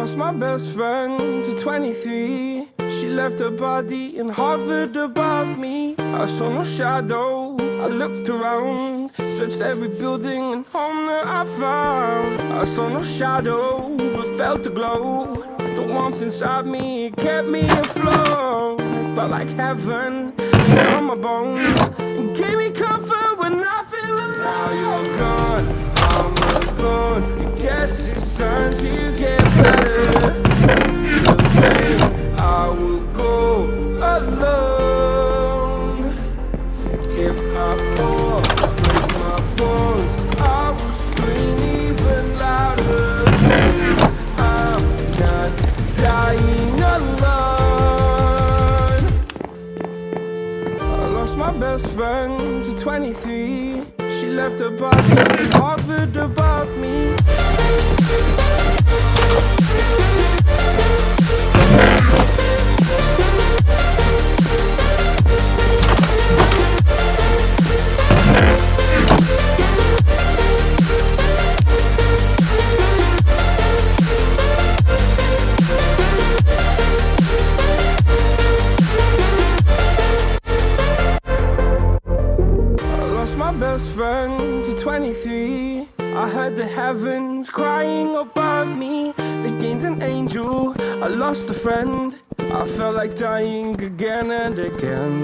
lost my best friend to 23 She left her body and hovered above me. I saw no shadow, I looked around Searched every building and home that I found. I saw no shadow, but felt a glow. The warmth inside me, it kept me afloat. Felt like heaven, on my bones And gave me comfort when I feel alone Now you're gone, I'm alone I guess time to get better. Pain, I will friend. I felt like dying again and again.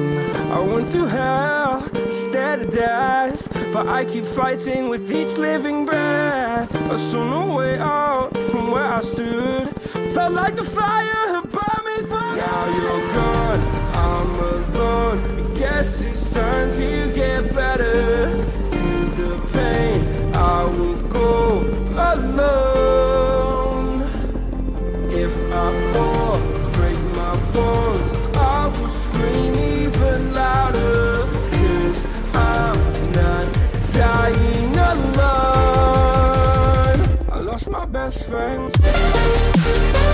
I went through hell, stared at death But I keep fighting with each living breath. I saw no way out from where I stood. Felt like the fire had burned me through Now you're gone, I'm alone. I guess it's time to get better. Through the pain, I will go alone. If I best friend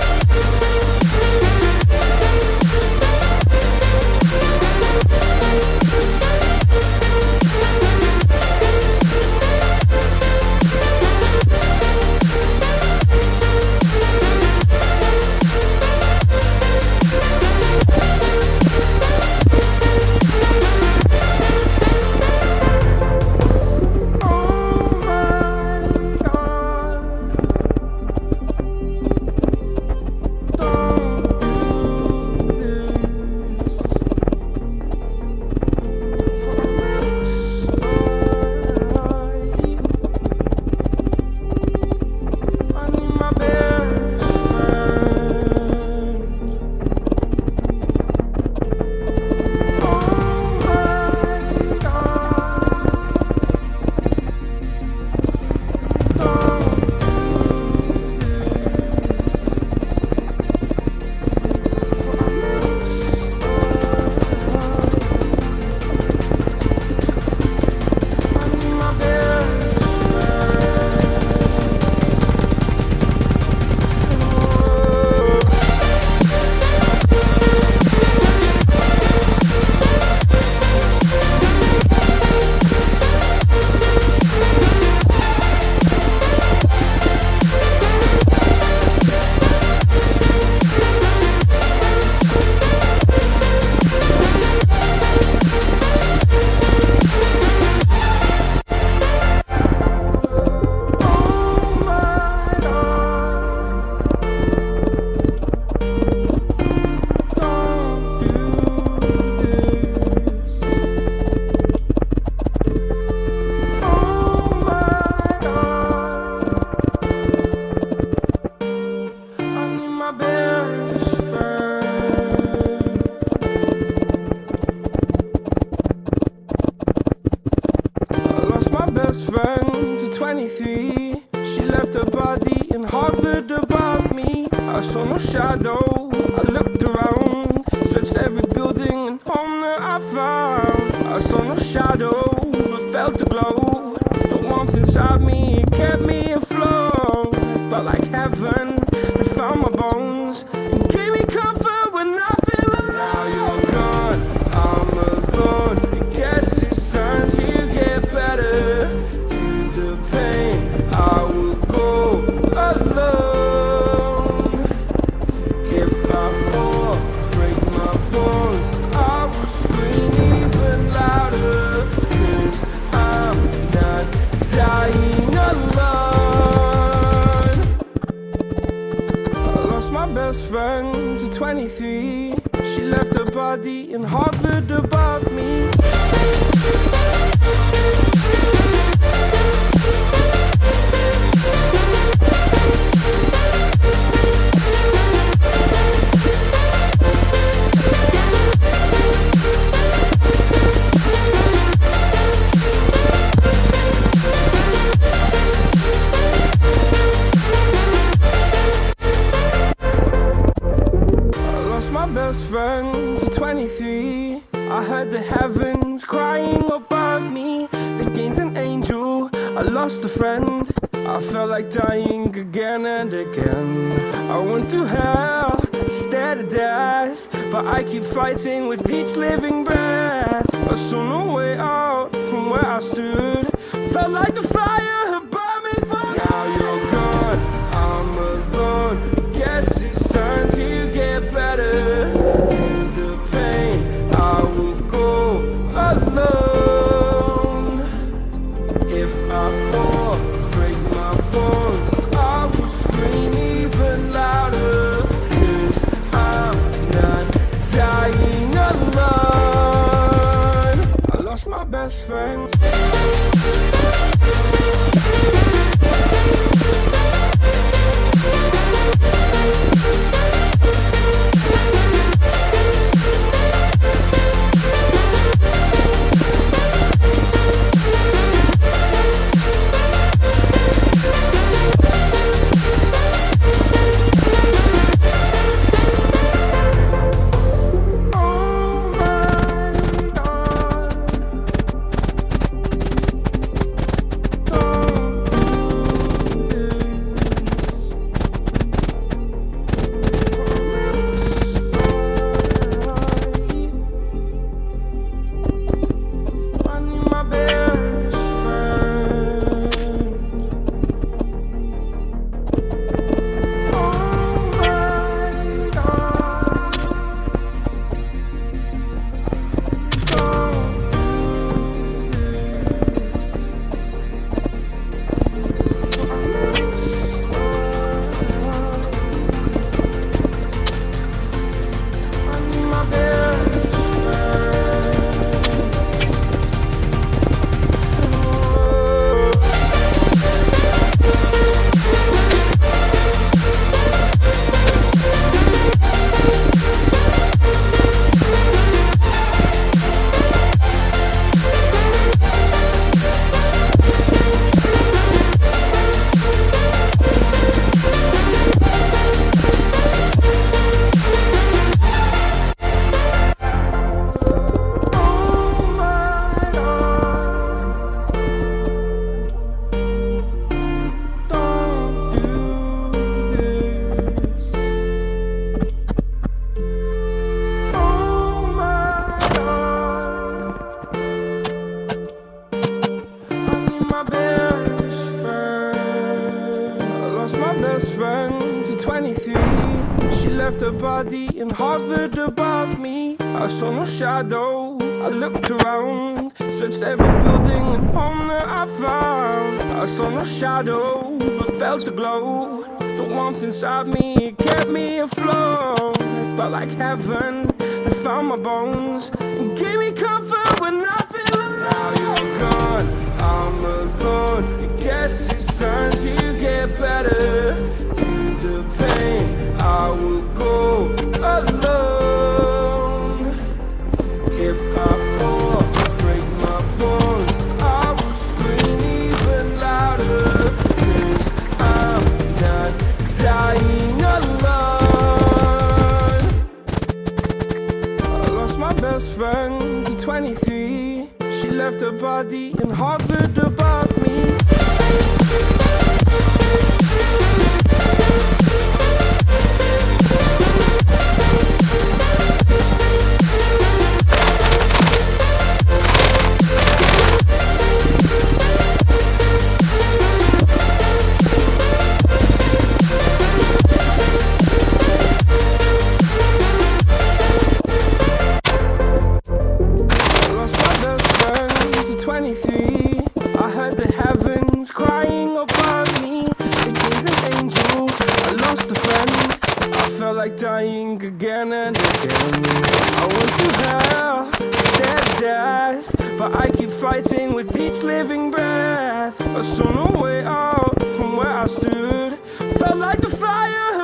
23. She left her body in hovered heavens crying above me. The gained an angel, I lost a friend. I felt like dying again and again. I went through hell, stared at death But I keep fighting with each living breath. I saw no way out from where I stood. Felt like the fire in hovered above me. I saw no shadow. I looked around Searched every building and home that I found. I saw no shadow But felt a glow. The warmth inside me it kept me afloat. It felt like heaven That found my bones And gave me comfort when I felt like dying again and again. I went through hell, at death, but I keep fighting with each living breath. I saw no way out from where I stood. Felt like the fire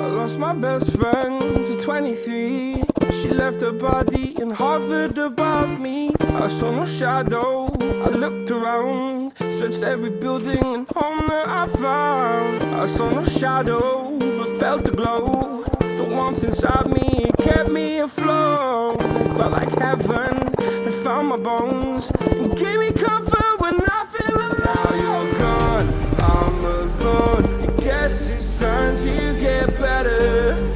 I lost my best friend to 23. She left her body and hovered above me. I saw no shadow. I looked around, searched every building and home that I found. I saw no shadow, but felt the glow. The warmth inside me it kept me afloat. Felt like heaven. It found my bones and gave me comfort when I feel alone. Now you're gone. I'm alone. I guess it's time to get better.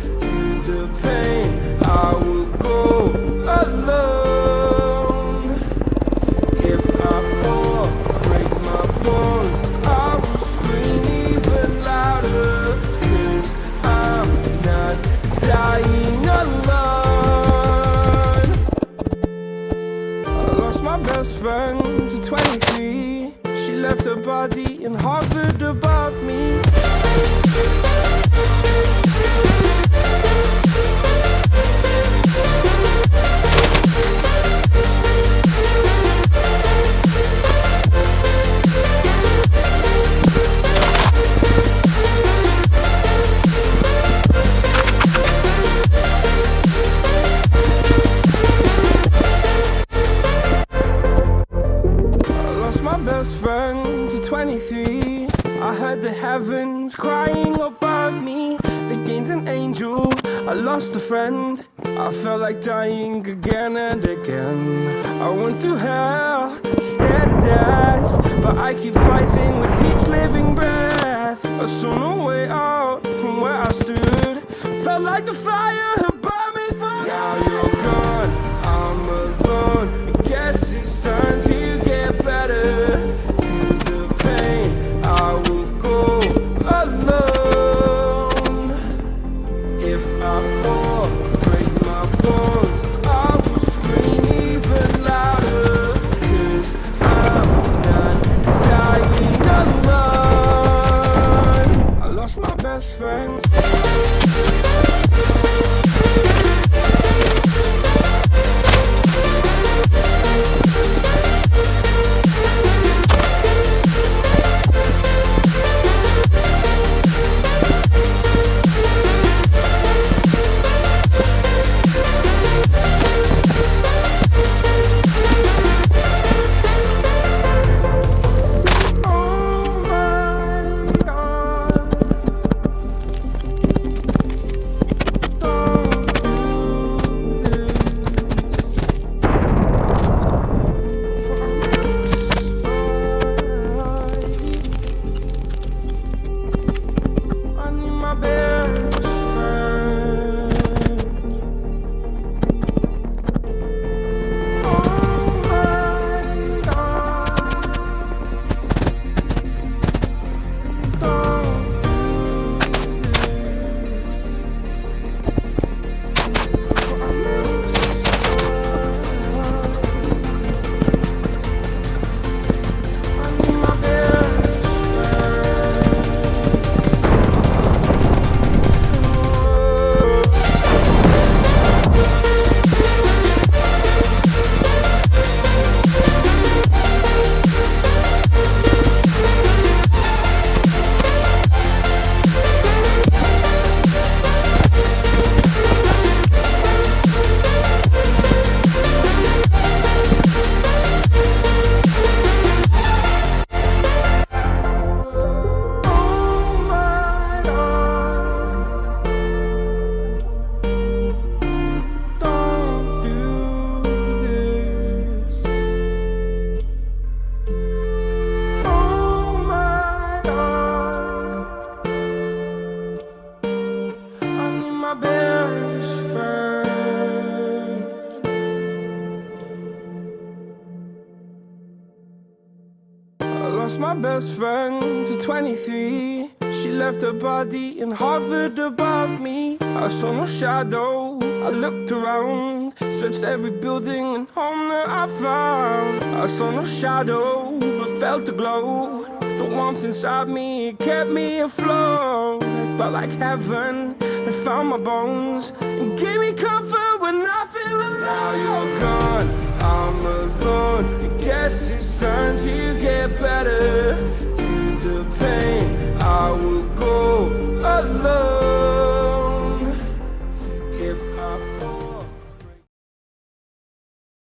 Best friend to 23 She left her body and hovered above me. I saw no shadow, I looked around Searched every building and home that I found. I saw no shadow, but felt a glow. The warmth inside me, kept me afloat. It felt like heaven, it found my bones And gave me comfort when I feel alone. Now you're gone, I'm alone guess it's time to get better. Through the pain, I will go alone